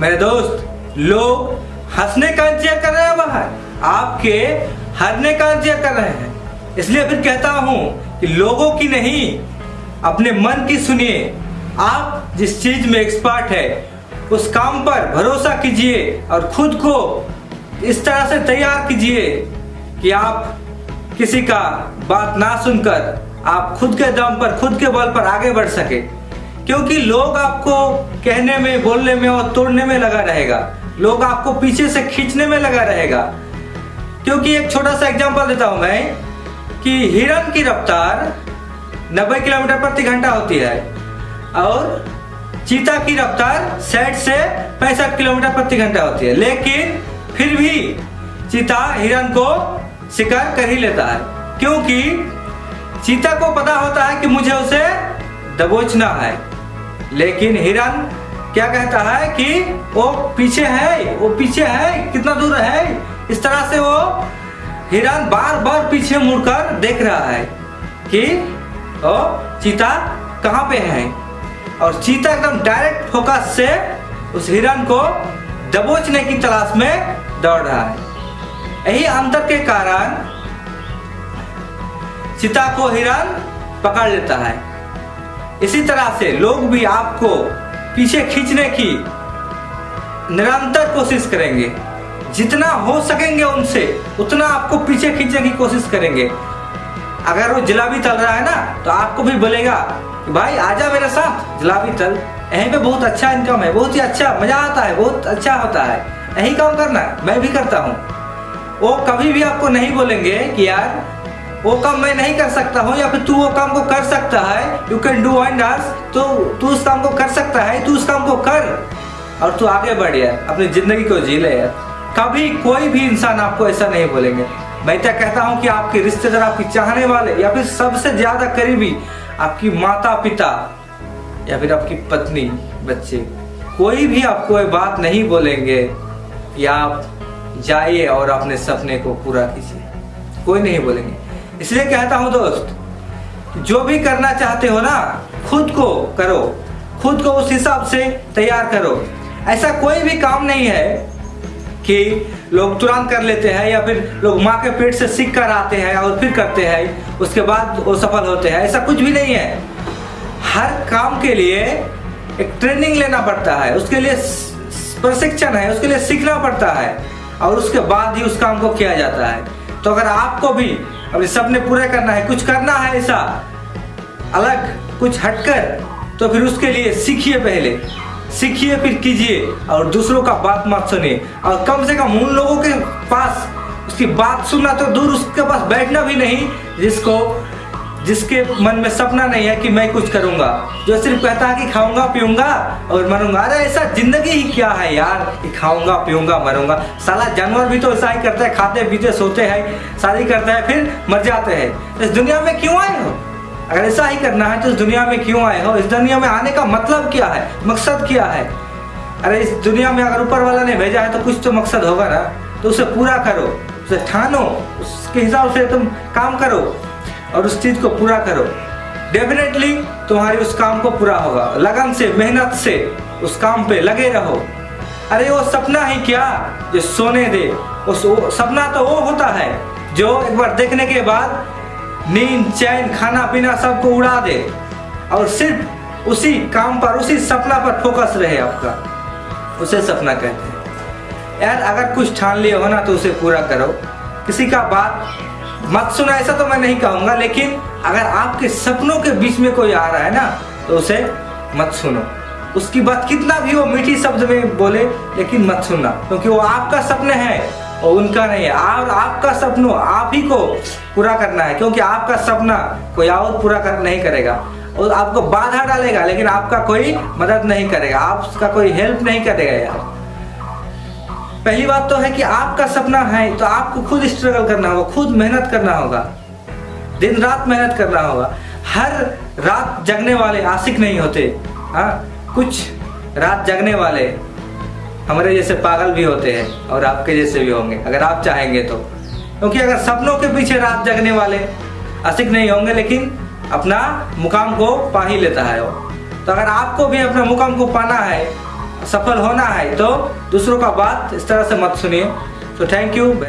मेरे दोस्त, लोग हंसने का इंतज़ार कर रहे हैं बाहर आपके हरने का इंतज़ार कर रहे हैं। इसलिए फिर कहता हूँ कि लोगों की नहीं, अपने मन की सुनिए। आप जिस चीज़ में एक्सपर्ट है, उस काम पर भरोसा कीजिए और खुद को इस तरह से तैयार कीजिए कि आप किसी का बात ना सुनकर आप खुद के दम पर, खुद के बल पर आगे बढ़ सके। क्योंकि लोग आपको कहने में, बोलने में और तोड़ने में लगा रहेगा। लोग आपको पीछे से खींचने में लगा रहेगा। क्योंकि एक छोटा सा एग्जांपल देता हूँ मैं कि हिरन की रफ्तार 90 किलोमीटर प्रति घंटा होती है और चीता की रफ्तार साठ से पैंसठ किलोमीटर प्रति घंटा होती है। लेकिन फिर भी चीता हिरन को शिकार कर ही लेता है। क्योंकि चीता को पता होता है कि मुझे उसे दबोचना है। लेकिन हिरन क्या कहता है कि वो पीछे है, वो पीछे है, कितना दूर है? इस तरह से वो हिरन बार बार पीछे मुड़कर देख रहा है कि ओ चीता कहाँ पे है। और चीता एकदम डायरेक्ट फोकस से उस हिरन को दबोचने की तलाश में दौड़ रहा है। यही अंतर के कारण चीता को हिरन पकड़ लेता है। इसी तरह से लोग भी आपको पीछे खींचने की निरंतर कोशिश करेंगे। जितना हो सकेंगे उनसे, उतना आपको पीछे खींचने की कोशिश करेंगे। अगर वो जलाबी तल रहा है ना तो आपको भी बोलेगा भाई आजा मेरे साथ, जलाबी तल। यहीं पे बहुत अच्छा इनकम है, बहुत ही अच्छा मज़ा आता है, बहुत अच्छा होता है। यही काम करना मैं भी करता हूँ। वो कभी भी आपको नहीं बोलेंगे कि यार वो काम मैं नहीं कर सकता हूँ या फिर तू वो काम को कर सकता है यू कैन डू वंडर्स तो तू उस काम को कर सकता है, तू उस काम को कर। और तू आगे बढ़ यार अपनी ज़िंदगी को जी ले। यार कभी कोई भी इंसान आपको ऐसा नहीं बोलेंगे। मैं क्या कहता हूँ कि आपके रिश्तेदार, आपकी चाहने वाले, या फिर सबसे ज़्यादा करीबी, आपकी माता पिता या फिर आपकी पत्नी, बच्चे, कोई भी आपको ये बात नहीं बोलेंगे कि आप जाइए और अपने सपने को पूरा कीजिए। कोई नहीं बोलेंगे। इसलिए कहता हूँ दोस्त, जो भी करना चाहते हो ना, खुद को करो। खुद को उस हिसाब से तैयार करो। ऐसा कोई भी काम नहीं है कि लोग तुरंत कर लेते हैं या फिर लोग माँ के पेट से सीख कर आते हैं और फिर करते हैं, उसके बाद वो सफल होते हैं। ऐसा कुछ भी नहीं है। हर काम के लिए एक ट्रेनिंग लेना पड़ता है। उसके लिए प्रशिक्षण है, उसके लिए सीखना पड़ता है और उसके बाद ही उस काम को किया जाता है। तो अगर आपको भी अपने सपने पूरे करना है, कुछ करना है ऐसा, अलग कुछ हटकर तो फिर उसके लिए सीखिए पहले। सीखिए फिर कीजिए और दूसरों का बात मत सुनिए। और कम से कम उन लोगों के पास उसकी बात सुनना तो दूर, उसके पास बैठना भी नहीं, जिसको जिसके मन में सपना नहीं है कि मैं कुछ करूँगा। जो सिर्फ़ कहता है कि खाऊँगा, पीऊँगा, और मरूँगा। अरे, ऐसा ज़िंदगी ही क्या है यार कि खाऊँगा, पीऊँगा, मरूँगा? साला जानवर भी तो ऐसा ही करता है, खाते, पीते, सोते हैं, शादी करते हैं, फिर मर जाते हैं। इस दुनिया में क्यों आए हो? अगर ऐसा ही करना है तो इस दुनिया में क्यों आए हो? इस दुनिया में आने का मतलब क्या है? मकसद क्या है? अरे, इस दुनिया में अगर ऊपर वाला ने भेजा है तो कुछ तो मकसद होगा ना। तो उसे पूरा करो, उसे ठानो, उसके हिसाब से तुम काम करो। और उस चीज़ को पूरा करो। डेफिनेटली तुम्हारी उस काम को पूरा होगा। लगन से, मेहनत से उस काम पे लगे रहो। अरे वो सपना ही क्या? जो सोने दे। उस सपना तो वो होता है जो एक बार देखने के बाद नींद, चैन, खाना पीना सबको उड़ा दे। और सिर्फ़ उसी काम पर, उसी सपना पर फोकस रहे आपका। उसे सपना कहते हैं। यार अगर कुछ ठान लिए हो ना तो उसे पूरा करो। किसी का बात मत सुना, ऐसा तो मैं नहीं कहूँगा, लेकिन अगर आपके सपनों के बीच में कोई आ रहा है ना तो उसे मत सुनो। उसकी बात कितना भी वो मीठी शब्द में बोले, लेकिन मत सुनना, क्योंकि वो आपका सपने है और उनका नहीं है। और आपका सपनों आप ही को पूरा करना है, क्योंकि आपका सपना कोई और पूरा कर, नहीं करेगा। और आपको बाधा डालेगा, लेकिन आपका कोई मदद नहीं करेगा, आपका कोई हेल्प नहीं करेगा यार। पहली बात तो है कि आपका सपना है तो आपको खुद स्ट्रगल करना होगा, खुद मेहनत करना होगा। दिन रात मेहनत करना होगा। हर रात जगने वाले आशिक नहीं होते हाँ? कुछ रात जगने वाले हमारे जैसे पागल भी होते हैं और आपके जैसे भी होंगे, अगर आप चाहेंगे तो। क्योंकि अगर सपनों के पीछे रात जगने वाले आशिक नहीं होंगे, लेकिन अपना मुकाम को पा ही लेता है वो। तो अगर आपको भी अपना मुकाम को पाना है सफल होना है तो दूसरों का बात इस तरह से मत सुनिए तो थैंक यू